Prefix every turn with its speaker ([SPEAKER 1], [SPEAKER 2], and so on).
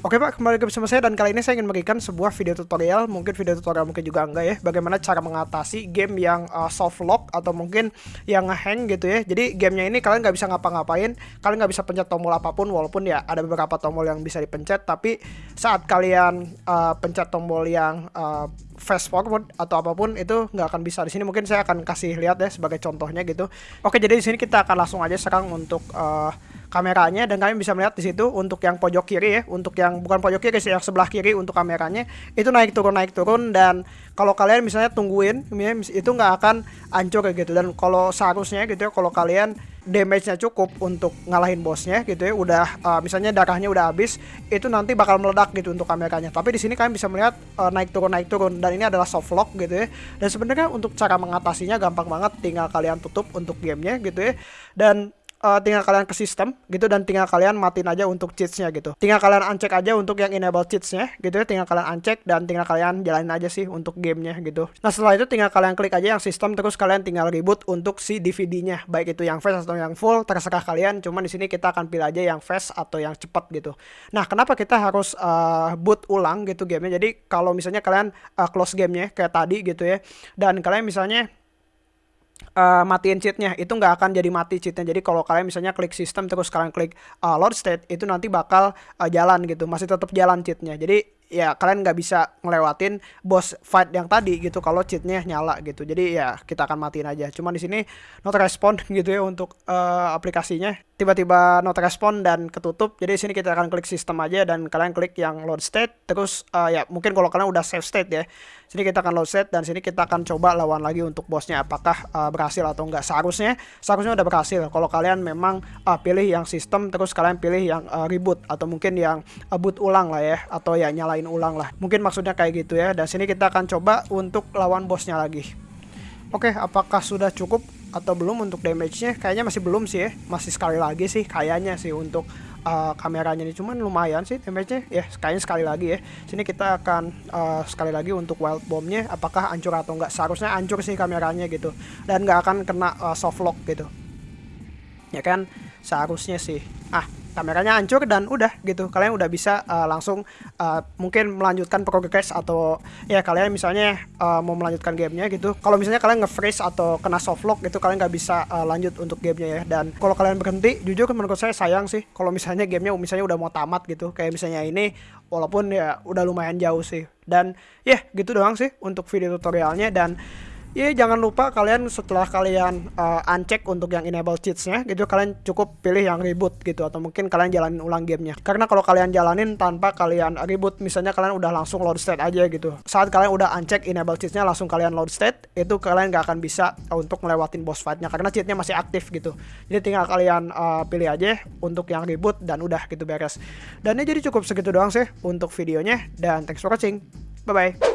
[SPEAKER 1] Oke Pak, kembali lagi bersama saya dan kali ini saya ingin memberikan sebuah video tutorial, mungkin video tutorial mungkin juga enggak ya, bagaimana cara mengatasi game yang uh, soft lock atau mungkin yang ngehang gitu ya. Jadi gamenya ini kalian nggak bisa ngapa-ngapain, kalian nggak bisa pencet tombol apa pun walaupun ya ada beberapa tombol yang bisa dipencet, tapi saat kalian uh, pencet tombol yang uh, fast forward atau apa pun itu nggak akan bisa. Di sini mungkin saya akan kasih lihat ya sebagai contohnya gitu. Oke jadi di sini kita akan langsung aja sekarang untuk uh, kameranya dan kalian bisa melihat di situ untuk yang pojok kiri ya, untuk yang bukan pojok kiri sih, yang sebelah kiri untuk kameranya itu naik turun naik turun dan kalau kalian misalnya tungguin itu nggak akan hancur gitu dan kalau seharusnya gitu ya kalau kalian damage-nya cukup untuk ngalahin bosnya gitu ya udah uh, misalnya darahnya udah habis itu nanti bakal meledak gitu untuk kameranya. Tapi di sini kalian bisa melihat uh, naik turun naik turun dan ini adalah soft lock gitu ya. Dan sebenarnya untuk cara mengatasinya gampang banget tinggal kalian tutup untuk gamenya gitu ya. Dan uh, tinggal kalian ke sistem gitu dan tinggal kalian matiin aja untuk cheatsnya gitu. Tinggal kalian uncheck aja untuk yang enable cheatsnya gitu ya tinggal kalian uncheck dan tinggal kalian jalanin aja sih untuk gamenya gitu. Nah setelah itu tinggal kalian klik aja yang sistem terus kalian tinggal reboot untuk si DVD-nya baik itu yang fast atau yang full terserah kalian cuman di sini kita akan pilih aja yang fast atau yang cepat gitu. Nah kenapa kita harus uh, boot ulang gitu gamenya? Jadi kalau misalnya kalian uh, close gamenya kayak tadi gitu ya dan kalian misalnya uh, matiin cheatnya. Itu nggak akan jadi mati cheatnya. Jadi kalau kalian misalnya klik sistem terus kalian klik uh, load state itu nanti bakal uh, jalan gitu. Masih tetap jalan cheatnya. Jadi ya kalian nggak bisa ngelewatin boss fight yang tadi gitu kalau cheatnya nyala gitu. Jadi ya kita akan matiin aja. Cuman di sini not respond gitu ya untuk uh, aplikasinya tiba-tiba not respond dan ketutup jadi di sini kita akan klik sistem aja dan kalian klik yang load state terus uh, ya mungkin kalau kalian udah save state ya sini kita akan load state dan sini kita akan coba lawan lagi untuk bosnya apakah uh, berhasil atau enggak seharusnya seharusnya udah berhasil kalau kalian memang uh, pilih yang sistem terus kalian pilih yang uh, reboot atau mungkin yang uh, boot ulang lah ya atau ya nyalain ulang lah. Mungkin maksudnya kayak gitu ya. Dan sini kita akan coba untuk lawan bosnya lagi. Oke, apakah sudah cukup atau belum untuk damage-nya? Kayaknya masih belum sih ya. Masih sekali lagi sih kayaknya sih untuk uh, kameranya ini. Cuman lumayan sih damage-nya. Ya kayaknya sekali lagi ya. Sini kita akan uh, sekali lagi untuk wild bomb-nya apakah hancur atau enggak. Seharusnya hancur sih kameranya gitu. Dan nggak akan kena uh, soft lock gitu. Ya kan? Seharusnya sih. Ah kameranya hancur dan udah gitu. Kalian udah bisa uh, langsung uh, mungkin melanjutkan progress atau ya kalian misalnya uh, mau melanjutkan gamenya gitu. Kalau misalnya kalian nge-freeze atau kena soft lock gitu kalian nggak bisa uh, lanjut untuk gamenya ya. Dan kalau kalian berhenti jujur menurut saya sayang sih. Kalau misalnya gamenya misalnya udah mau tamat gitu. Kayak misalnya ini walaupun ya udah lumayan jauh sih. Dan ya yeah, gitu doang sih untuk video tutorialnya. Dan ya jangan lupa kalian setelah kalian uh, uncheck untuk yang enable cheatsnya gitu kalian cukup pilih yang reboot gitu atau mungkin kalian jalanin ulang gamenya. Karena kalau kalian jalanin tanpa kalian reboot misalnya kalian udah langsung load state aja gitu. Saat kalian udah uncheck enable cheatsnya langsung kalian load state itu kalian gak akan bisa untuk ngelewatin boss fightnya karena cheatnya masih aktif gitu. Jadi tinggal kalian uh, pilih aja untuk yang reboot dan udah gitu beres. Dan ini jadi cukup segitu doang sih untuk videonya dan thanks for watching. Bye bye